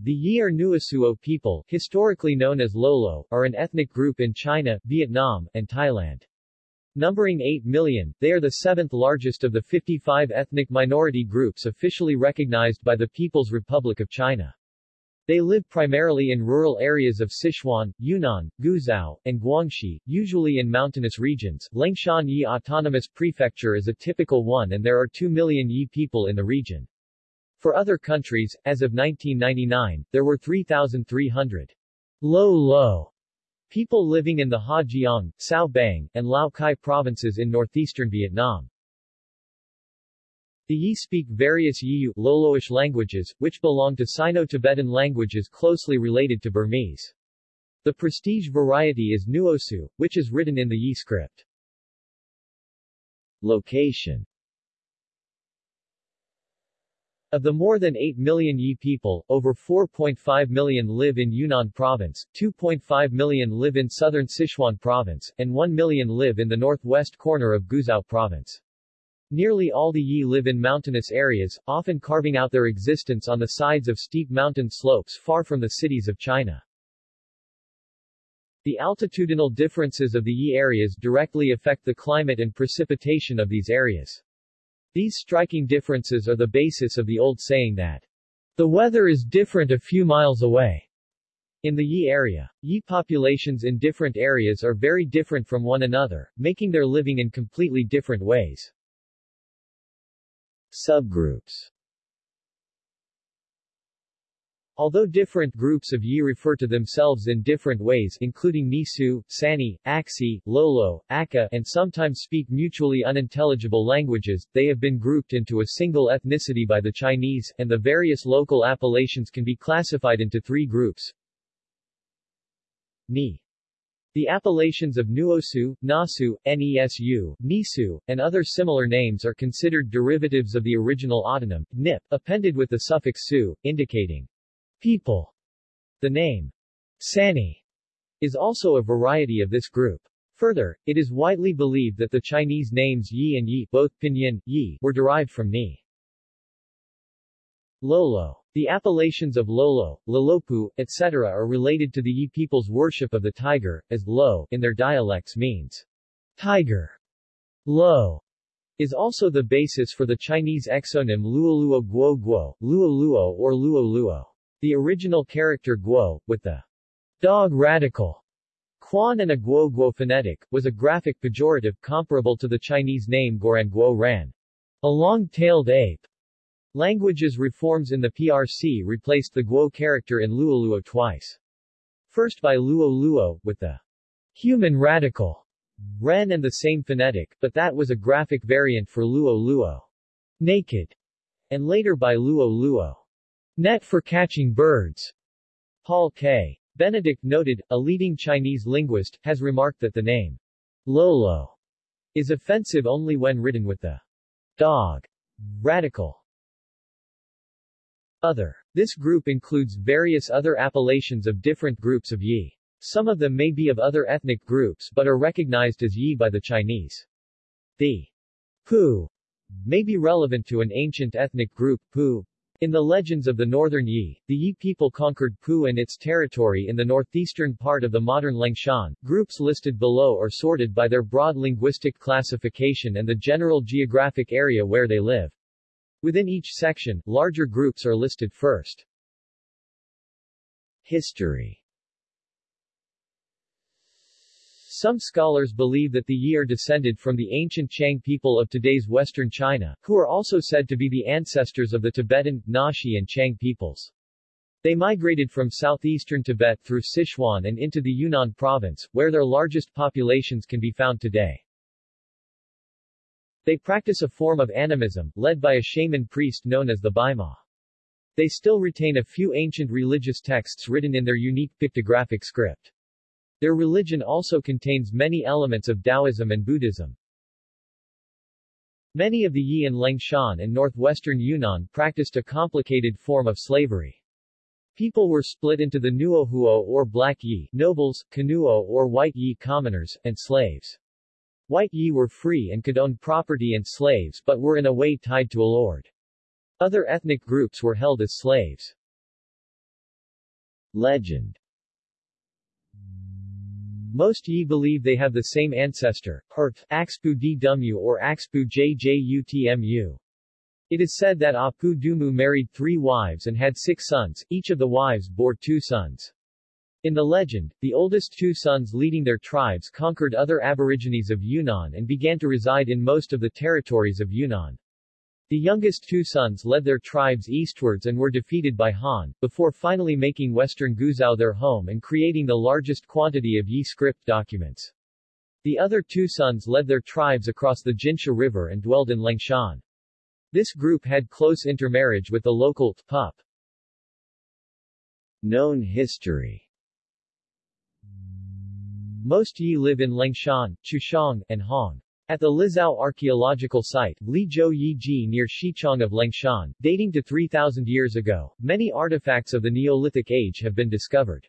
The Yi or Nuosuo people, historically known as Lolo, are an ethnic group in China, Vietnam, and Thailand. Numbering 8 million, they are the seventh largest of the 55 ethnic minority groups officially recognized by the People's Republic of China. They live primarily in rural areas of Sichuan, Yunnan, Guizhou, and Guangxi, usually in mountainous regions. Liangshan Yi Autonomous Prefecture is a typical one and there are 2 million Yi people in the region. For other countries, as of 1999, there were 3,300 Lolo people living in the Ha Giang, Sao Bang, and Lao Cai provinces in northeastern Vietnam. The Yi speak various Yiyu Loloish languages, which belong to Sino-Tibetan languages closely related to Burmese. The prestige variety is Nuosu, which is written in the Yi script. Location of the more than 8 million Yi people, over 4.5 million live in Yunnan Province, 2.5 million live in southern Sichuan Province, and 1 million live in the northwest corner of Guizhou Province. Nearly all the Yi live in mountainous areas, often carving out their existence on the sides of steep mountain slopes far from the cities of China. The altitudinal differences of the Yi areas directly affect the climate and precipitation of these areas. These striking differences are the basis of the old saying that the weather is different a few miles away. In the Yi area, Yi populations in different areas are very different from one another, making their living in completely different ways. Subgroups Although different groups of Yi refer to themselves in different ways including Nisu, Sani, Axi, Lolo, Aka and sometimes speak mutually unintelligible languages, they have been grouped into a single ethnicity by the Chinese, and the various local appellations can be classified into three groups. Ni the appellations of Nuosu, Nasu, Nesu, Nisu, and other similar names are considered derivatives of the original autonym, nip, appended with the suffix su, indicating people. The name Sani is also a variety of this group. Further, it is widely believed that the Chinese names Yi and Yi, both pinyin, Yi, were derived from Ni. Lolo. The appellations of Lolo, Lolopu, etc. are related to the Yi people's worship of the tiger, as Lo, in their dialects means tiger. Lo is also the basis for the Chinese exonym Luoluo Guo Guo, Luoluo or Luo Luo. The original character Guo, with the dog radical Quan and a Guo Guo phonetic, was a graphic pejorative comparable to the Chinese name Goran Guo Ran, a long-tailed ape. Languages reforms in the PRC replaced the Guo character in Luoluo twice. First by Luo Luo, with the human radical Ren and the same phonetic, but that was a graphic variant for Luo Luo, naked, and later by Luo Luo. Net for catching birds. Paul K. Benedict noted, a leading Chinese linguist, has remarked that the name Lolo is offensive only when written with the dog radical. Other. This group includes various other appellations of different groups of Yi. Some of them may be of other ethnic groups but are recognized as Yi by the Chinese. The Pu may be relevant to an ancient ethnic group, Pu, in the legends of the northern Yi, the Yi people conquered Pu and its territory in the northeastern part of the modern Liangshan. Groups listed below are sorted by their broad linguistic classification and the general geographic area where they live. Within each section, larger groups are listed first. History Some scholars believe that the Yi are descended from the ancient Qiang people of today's western China, who are also said to be the ancestors of the Tibetan, Naxi and Qiang peoples. They migrated from southeastern Tibet through Sichuan and into the Yunnan province, where their largest populations can be found today. They practice a form of animism, led by a shaman priest known as the Bimo. They still retain a few ancient religious texts written in their unique pictographic script. Their religion also contains many elements of Taoism and Buddhism. Many of the Yi in Liangshan and northwestern Yunnan practiced a complicated form of slavery. People were split into the Nuohuo or Black Yi, nobles, Kanuo or White Yi commoners, and slaves. White Yi were free and could own property and slaves but were in a way tied to a lord. Other ethnic groups were held as slaves. Legend most Yi believe they have the same ancestor, Hert, Axpu Dmu or Axpu Jjutmu. It is said that Apu Dumu married three wives and had six sons, each of the wives bore two sons. In the legend, the oldest two sons leading their tribes conquered other aborigines of Yunnan and began to reside in most of the territories of Yunnan. The youngest two sons led their tribes eastwards and were defeated by Han, before finally making western Guizhou their home and creating the largest quantity of Yi script documents. The other two sons led their tribes across the Jinsha River and dwelled in Liangshan. This group had close intermarriage with the local Pup. Known history Most Yi live in Liangshan, Chuxiong, and Hong. At the Lizao archaeological site, Lizhou Yiji near Xichang of Liangshan, dating to 3,000 years ago, many artifacts of the Neolithic age have been discovered.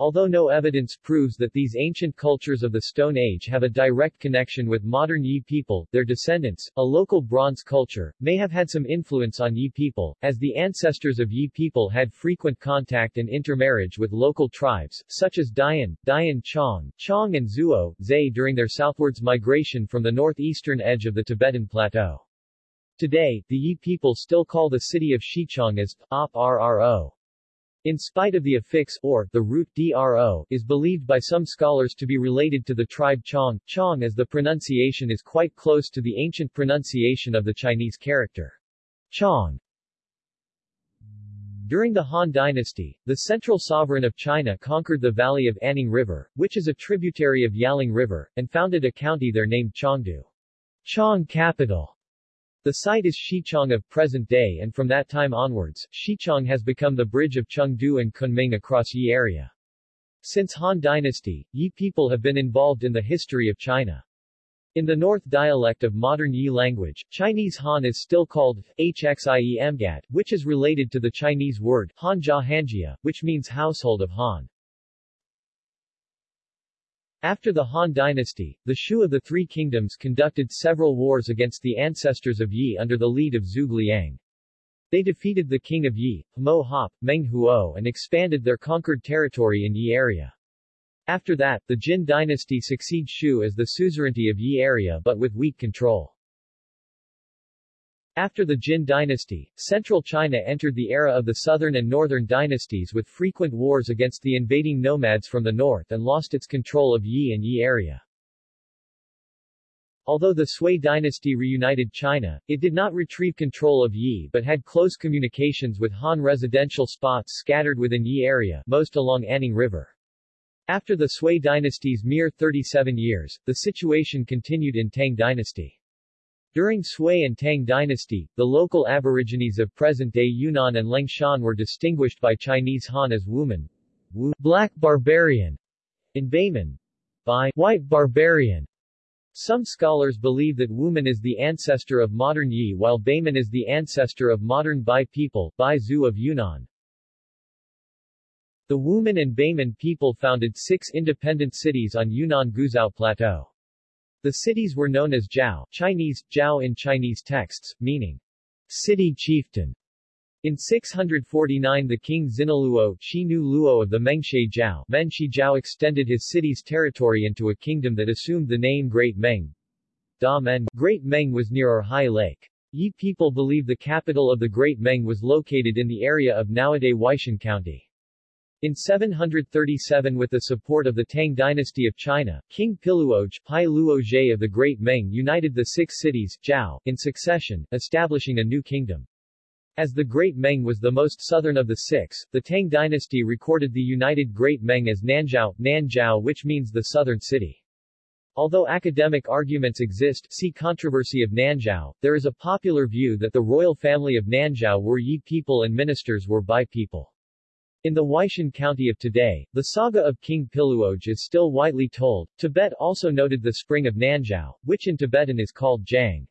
Although no evidence proves that these ancient cultures of the Stone Age have a direct connection with modern Yi people, their descendants, a local bronze culture, may have had some influence on Yi people, as the ancestors of Yi people had frequent contact and intermarriage with local tribes, such as Dian, Dian Chong, Chong and Zuo, Zay during their southwards migration from the northeastern edge of the Tibetan Plateau. Today, the Yi people still call the city of Xichang as Op Rro. In spite of the affix or the root dro is believed by some scholars to be related to the tribe Chong, Chong as the pronunciation is quite close to the ancient pronunciation of the Chinese character Chong. During the Han Dynasty, the central sovereign of China conquered the valley of Anning River, which is a tributary of Yalong River, and founded a county there named Chengdu. Chong capital the site is Xichang of present day and from that time onwards, Xichang has become the bridge of Chengdu and Kunming across Yi area. Since Han Dynasty, Yi people have been involved in the history of China. In the North dialect of modern Yi language, Chinese Han is still called Hxiemgat, which is related to the Chinese word Hanja Hanjia, which means household of Han. After the Han dynasty, the Shu of the Three Kingdoms conducted several wars against the ancestors of Yi under the lead of Zhuge Liang. They defeated the king of Yi, Mo Hop, Meng Huo and expanded their conquered territory in Yi area. After that, the Jin dynasty succeeds Shu as the suzerainty of Yi area but with weak control. After the Jin dynasty, central China entered the era of the southern and northern dynasties with frequent wars against the invading nomads from the north and lost its control of Yi and Yi area. Although the Sui dynasty reunited China, it did not retrieve control of Yi but had close communications with Han residential spots scattered within Yi area, most along Anning River. After the Sui dynasty's mere 37 years, the situation continued in Tang dynasty. During Sui and Tang dynasty, the local aborigines of present-day Yunnan and Liangshan were distinguished by Chinese Han as Wuman, Wu, black barbarian, in Baiman, by white barbarian. Some scholars believe that Wuman is the ancestor of modern Yi while Baiman is the ancestor of modern Bai people, Bai Zhu of Yunnan. The Wuman and Baiman people founded six independent cities on Yunnan Guizhou Plateau. The cities were known as Jiao Chinese, Jiao in Chinese texts, meaning city chieftain. In 649 the king Xinaluo Xinu Luo of the Mengshe Jiao Menshi Jiao extended his city's territory into a kingdom that assumed the name Great Meng. Da Great Meng was near Erhai Lake. Yi people believe the capital of the Great Meng was located in the area of nowadays Weishan County. In 737 with the support of the Tang dynasty of China, King Piluoj Pai of the Great Meng united the six cities, Zhao, in succession, establishing a new kingdom. As the Great Meng was the most southern of the six, the Tang dynasty recorded the united Great Meng as Nanzhao, Nanzhao which means the southern city. Although academic arguments exist see controversy of Nanzhao, there is a popular view that the royal family of Nanzhao were Yi people and ministers were Bai people. In the Weishan County of today, the saga of King Piluoj is still widely told. Tibet also noted the spring of Nanzhao, which in Tibetan is called Jang.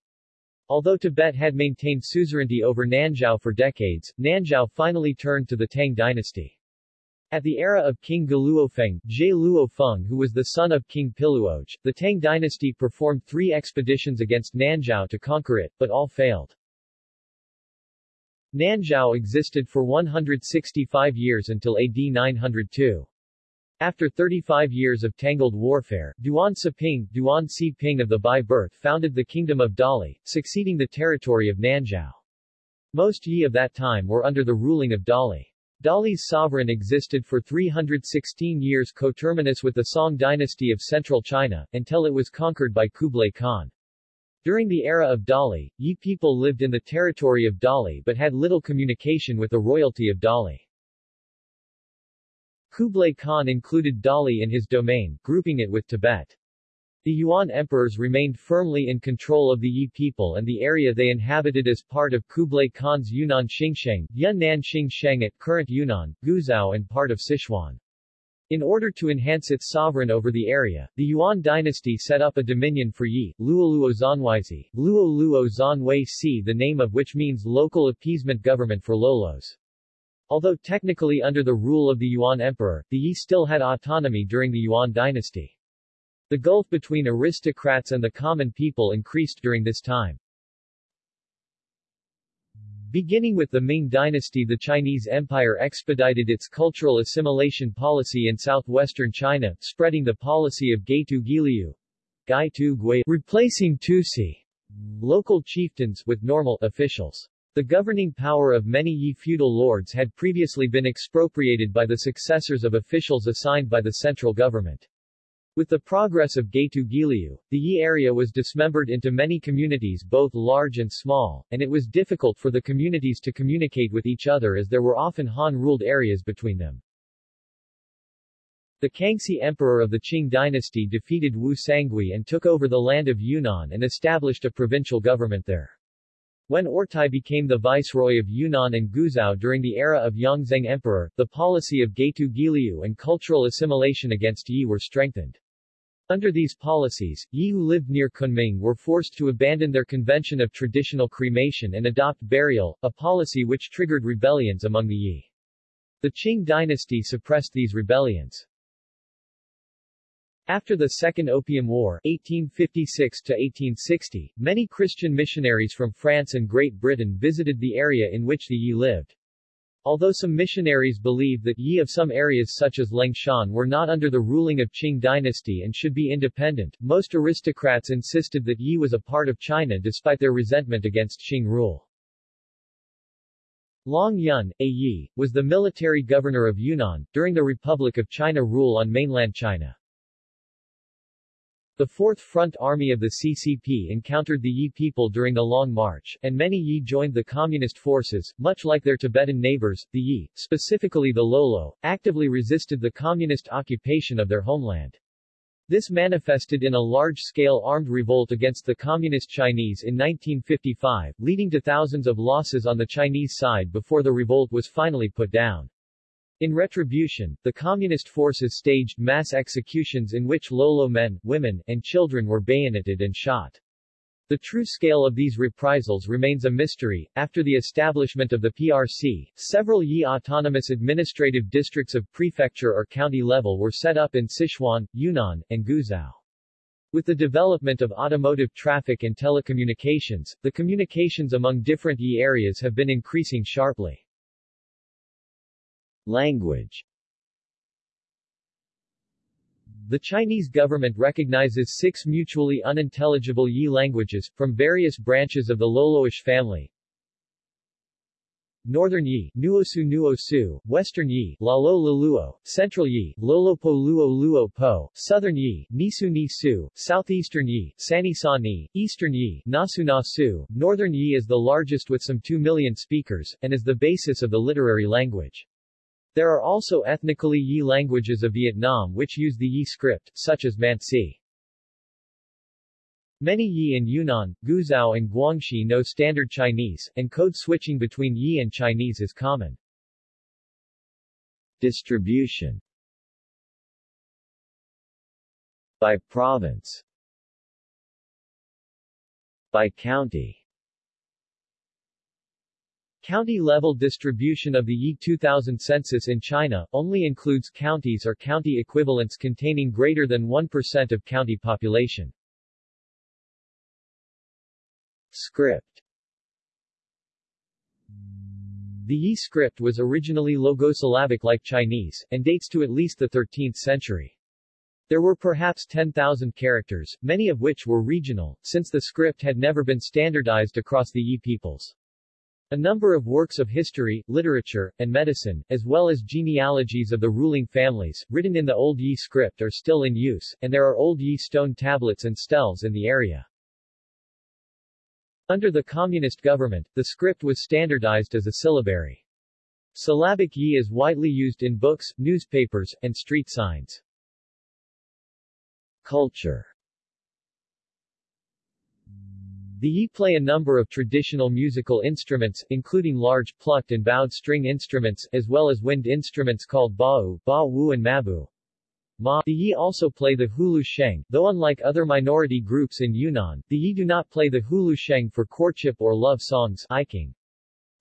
Although Tibet had maintained suzerainty over Nanzhao for decades, Nanzhao finally turned to the Tang dynasty. At the era of King Geluofeng, Zhe Luofeng who was the son of King Piluoj, the Tang dynasty performed three expeditions against Nanzhao to conquer it, but all failed. Nanzhao existed for 165 years until AD 902. After 35 years of tangled warfare, Duan Siping, Duan Si Ping of the Bai birth founded the Kingdom of Dali, succeeding the territory of Nanzhao. Most Yi of that time were under the ruling of Dali. Dali's sovereign existed for 316 years coterminous with the Song dynasty of central China, until it was conquered by Kublai Khan. During the era of Dali, Yi people lived in the territory of Dali but had little communication with the royalty of Dali. Kublai Khan included Dali in his domain, grouping it with Tibet. The Yuan emperors remained firmly in control of the Yi people and the area they inhabited as part of Kublai Khan's Yunnan Xingsheng, Yunnan Xingsheng at current Yunnan, Guizhou and part of Sichuan. In order to enhance its sovereign over the area, the Yuan dynasty set up a dominion for Yi, Luoluo Zanwaizi, Luoluo Zanwei Si the name of which means local appeasement government for Lolos. Although technically under the rule of the Yuan emperor, the Yi still had autonomy during the Yuan dynasty. The gulf between aristocrats and the common people increased during this time. Beginning with the Ming dynasty the Chinese Empire expedited its cultural assimilation policy in southwestern China, spreading the policy of Gaitu Guiliu, Gaitu Gui, replacing Tusi, local chieftains, with normal officials. The governing power of many Yi feudal lords had previously been expropriated by the successors of officials assigned by the central government. With the progress of Gaitu Guiliu, the Yi area was dismembered into many communities both large and small, and it was difficult for the communities to communicate with each other as there were often Han-ruled areas between them. The Kangxi emperor of the Qing dynasty defeated Wu Sangui and took over the land of Yunnan and established a provincial government there. When Ortai became the viceroy of Yunnan and Guizhou during the era of Yongzheng Emperor, the policy of Gaitu Guiliu and cultural assimilation against Yi were strengthened. Under these policies, Yi who lived near Kunming were forced to abandon their convention of traditional cremation and adopt burial, a policy which triggered rebellions among the Yi. The Qing dynasty suppressed these rebellions. After the Second Opium War 1856-1860, many Christian missionaries from France and Great Britain visited the area in which the Yi lived. Although some missionaries believed that Yi of some areas such as Liangshan were not under the ruling of Qing dynasty and should be independent, most aristocrats insisted that Yi was a part of China despite their resentment against Qing rule. Long Yun, a Yi, was the military governor of Yunnan, during the Republic of China rule on mainland China. The Fourth Front Army of the CCP encountered the Yi people during the Long March, and many Yi joined the communist forces, much like their Tibetan neighbors, the Yi, specifically the Lolo, actively resisted the communist occupation of their homeland. This manifested in a large-scale armed revolt against the Communist Chinese in 1955, leading to thousands of losses on the Chinese side before the revolt was finally put down. In retribution, the communist forces staged mass executions in which Lolo men, women, and children were bayoneted and shot. The true scale of these reprisals remains a mystery. After the establishment of the PRC, several Yi autonomous administrative districts of prefecture or county level were set up in Sichuan, Yunnan, and Guizhou. With the development of automotive traffic and telecommunications, the communications among different Yi areas have been increasing sharply. Language The Chinese government recognizes six mutually unintelligible Yi languages, from various branches of the Loloish family. Northern Yi, Nuosu Nuosu, Western Yi, Lalo Luluo, Central Yi, Lolopo Luo Luo Po, Southern Yi, Nisu Nisu, Southeastern Yi, Sani Sani, Eastern Yi, Nasu Nasu, Northern Yi is the largest with some 2 million speakers, and is the basis of the literary language. There are also ethnically Yi languages of Vietnam which use the Yi script, such as Mansi. Many Yi in Yunnan, Guizhou and Guangxi know Standard Chinese, and code switching between Yi and Chinese is common. Distribution By province By county County-level distribution of the Yi 2000 census in China, only includes counties or county equivalents containing greater than 1% of county population. Script The Yi script was originally logosyllabic like Chinese, and dates to at least the 13th century. There were perhaps 10,000 characters, many of which were regional, since the script had never been standardized across the Yi peoples. A number of works of history, literature, and medicine, as well as genealogies of the ruling families, written in the Old Yi script are still in use, and there are Old Yi stone tablets and steles in the area. Under the communist government, the script was standardized as a syllabary. Syllabic Yi is widely used in books, newspapers, and street signs. Culture the Yi play a number of traditional musical instruments, including large plucked and bowed string instruments, as well as wind instruments called ba'u, ba-wu and mabu. Ma. The Yi also play the hulu sheng, though unlike other minority groups in Yunnan, the Yi do not play the hulu sheng for courtship or love songs iking.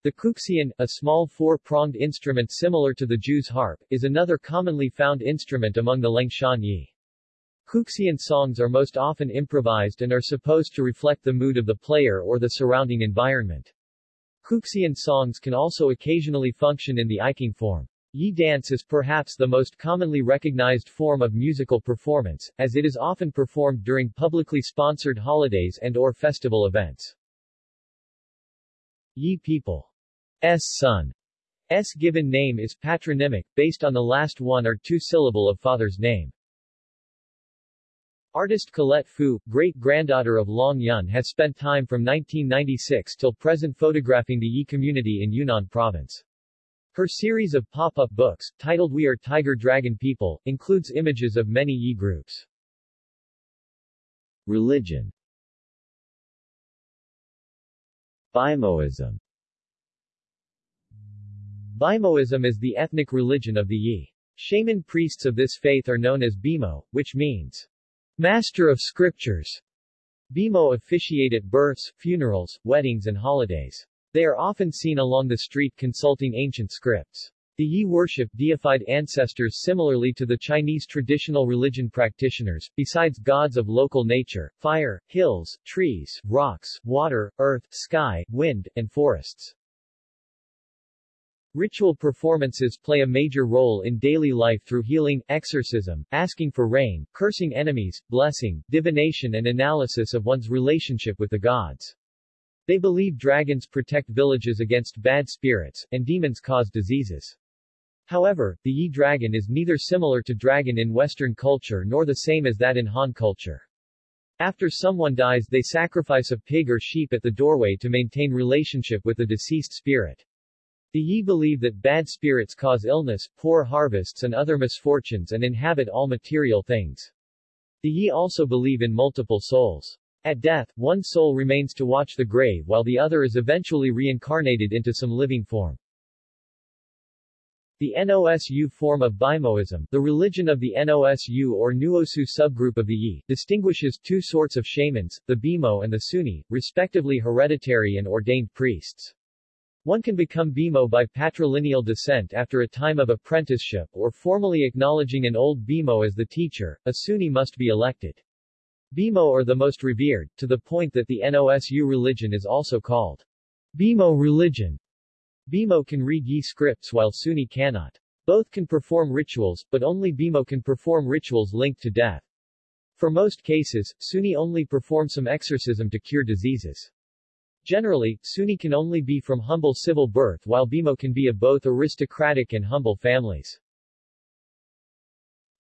The kuxian, a small four-pronged instrument similar to the Jew's harp, is another commonly found instrument among the Liangshan Yi. Kuxian songs are most often improvised and are supposed to reflect the mood of the player or the surrounding environment. Kuxian songs can also occasionally function in the Iking form. Yi dance is perhaps the most commonly recognized form of musical performance, as it is often performed during publicly sponsored holidays and or festival events. Yi people. S son. S given name is patronymic, based on the last one or two syllable of father's name. Artist Colette Fu, great-granddaughter of Long Yun has spent time from 1996 till present photographing the Yi community in Yunnan province. Her series of pop-up books, titled We Are Tiger Dragon People, includes images of many Yi groups. Religion Bimoism Bimoism is the ethnic religion of the Yi. Shaman priests of this faith are known as Bimo, which means Master of Scriptures. Bimo officiate at births, funerals, weddings and holidays. They are often seen along the street consulting ancient scripts. The Yi worship deified ancestors similarly to the Chinese traditional religion practitioners, besides gods of local nature, fire, hills, trees, rocks, water, earth, sky, wind, and forests. Ritual performances play a major role in daily life through healing, exorcism, asking for rain, cursing enemies, blessing, divination and analysis of one's relationship with the gods. They believe dragons protect villages against bad spirits, and demons cause diseases. However, the Yi dragon is neither similar to dragon in Western culture nor the same as that in Han culture. After someone dies they sacrifice a pig or sheep at the doorway to maintain relationship with the deceased spirit. The Yi believe that bad spirits cause illness, poor harvests and other misfortunes and inhabit all material things. The Yi also believe in multiple souls. At death, one soul remains to watch the grave while the other is eventually reincarnated into some living form. The Nosu form of Bimoism, the religion of the Nosu or Nuosu subgroup of the Yi, distinguishes two sorts of shamans, the Bimo and the Suni, respectively hereditary and ordained priests. One can become Bimo by patrilineal descent after a time of apprenticeship or formally acknowledging an old Bimo as the teacher, a Suni must be elected. Bimo are the most revered, to the point that the Nosu religion is also called Bimo religion. Bimo can read Yi scripts while Suni cannot. Both can perform rituals, but only Bimo can perform rituals linked to death. For most cases, Suni only perform some exorcism to cure diseases. Generally, Suni can only be from humble civil birth while Bimo can be of both aristocratic and humble families.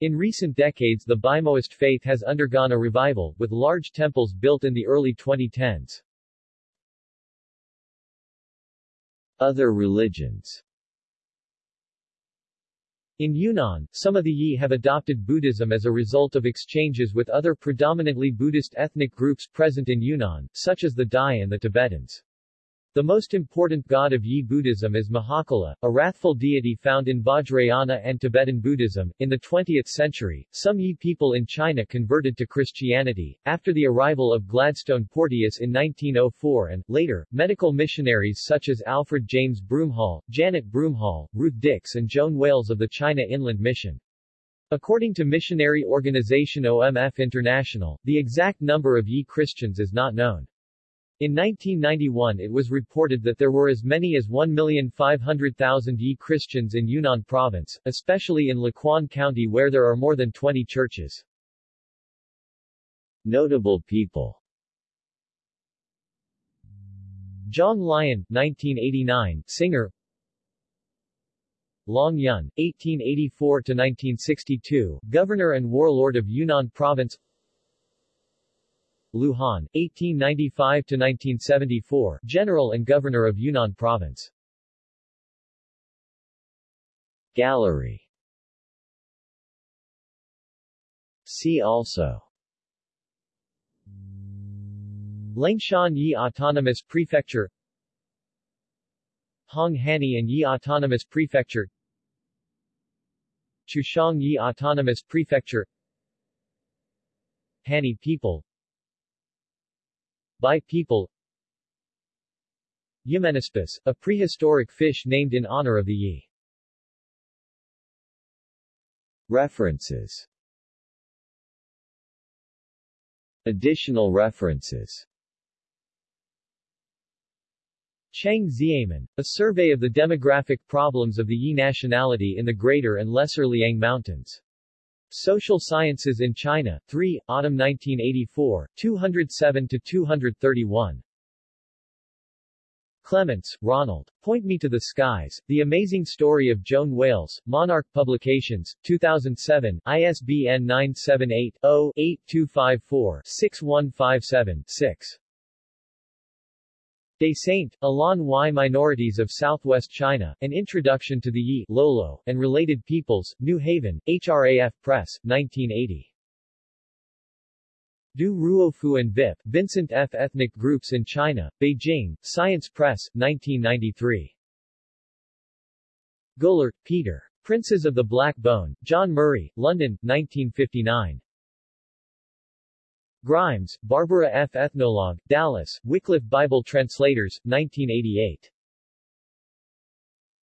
In recent decades the Bimoist faith has undergone a revival, with large temples built in the early 2010s. Other religions in Yunnan, some of the Yi have adopted Buddhism as a result of exchanges with other predominantly Buddhist ethnic groups present in Yunnan, such as the Dai and the Tibetans. The most important god of Yi Buddhism is Mahakala, a wrathful deity found in Vajrayana and Tibetan Buddhism. In the 20th century, some Yi people in China converted to Christianity. After the arrival of Gladstone Porteous in 1904 and, later, medical missionaries such as Alfred James Broomhall, Janet Broomhall, Ruth Dix and Joan Wales of the China Inland Mission. According to missionary organization OMF International, the exact number of Yi Christians is not known. In 1991 it was reported that there were as many as 1,500,000 Yi Christians in Yunnan province, especially in Luquan County where there are more than 20 churches. Notable people. John Lyon, 1989, singer. Long Yun, 1884-1962, governor and warlord of Yunnan province Liu Han, 1895-1974, General and Governor of Yunnan Province. Gallery. See also. Liangshan Yi Autonomous Prefecture. Hong Hani and Yi Autonomous Prefecture. Chuxiong Yi Autonomous Prefecture. Hani people Bai people Yimenispus, a prehistoric fish named in honor of the Yi. References Additional references Cheng Xiamen, A Survey of the Demographic Problems of the Yi Nationality in the Greater and Lesser Liang Mountains. Social Sciences in China, 3, Autumn 1984, 207-231. Clements, Ronald. Point Me to the Skies, The Amazing Story of Joan Wales, Monarch Publications, 2007, ISBN 978-0-8254-6157-6. Dessaint, Alain Y. Minorities of Southwest China, An Introduction to the Yi, Lolo, and Related Peoples, New Haven, HRAF Press, 1980. Du Ruofu and VIP, Vincent F. Ethnic Groups in China, Beijing, Science Press, 1993. Goullart, Peter. Princes of the Black Bone, John Murray, London, 1959. Grimes, Barbara F. Ethnologue, Dallas, Wycliffe Bible Translators, 1988.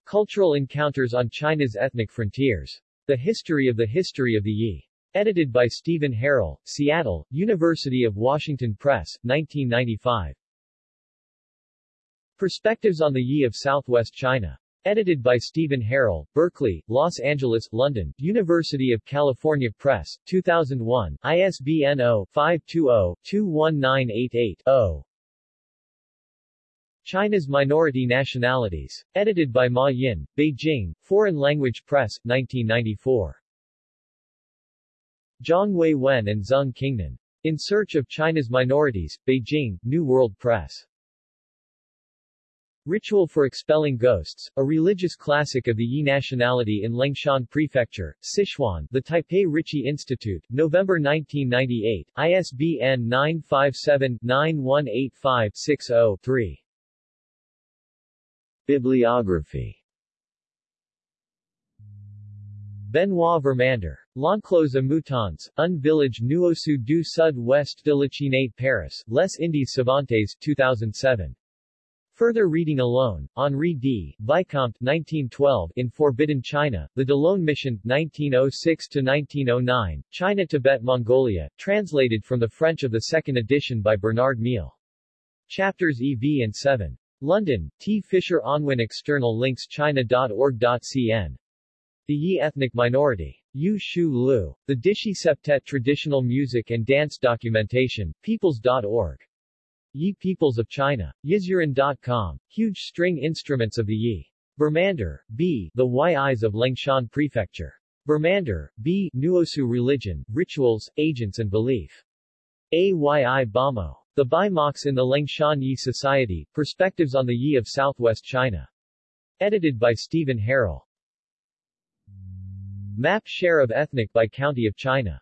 Cultural Encounters on China's Ethnic Frontiers. The History of the History of the Yi. Edited by Stephen Harrell, Seattle, University of Washington Press, 1995. Perspectives on the Yi of Southwest China. Edited by Stephen Harrell, Berkeley, Los Angeles, London, University of California Press, 2001, ISBN 0-520-21988-0. China's Minority Nationalities. Edited by Ma Yin, Beijing, Foreign Language Press, 1994. Zhang Wei Wen and Zeng Qingnan. In Search of China's Minorities, Beijing, New World Press. Ritual for Expelling Ghosts, a religious classic of the Yi nationality in Liangshan Prefecture, Sichuan, the Taipei Ricci Institute, November 1998, ISBN 957-9185-60-3. Bibliography Benoit Vermander. L'Enclos à Moutons, un village nuosu du sud-ouest de la Paris, Les Indes Savantes 2007. Further reading alone, Henri D. Vicomte 1912 in Forbidden China, The D'Ollone Mission, 1906-1909, China-Tibet-Mongolia, translated from the French of the second edition by Bernard Miele. Chapters EV and 7. London, T. Fisher Unwin External links china.org.cn. The Yi Ethnic Minority. Yu Shu Lu. The Dishi Septet Traditional Music and Dance Documentation, peoples.org. Yi Peoples of China. Yizuran.com. Huge string instruments of the Yi. Vermander, B. The Yi's of Liangshan Prefecture. Vermander, B. Nuosu Religion, Rituals, Agents and Belief. AYI Bamo. The Bai Mox in the Liangshan Yi Society, Perspectives on the Yi of Southwest China. Edited by Stephen Harrell. Map share of ethnic by county of China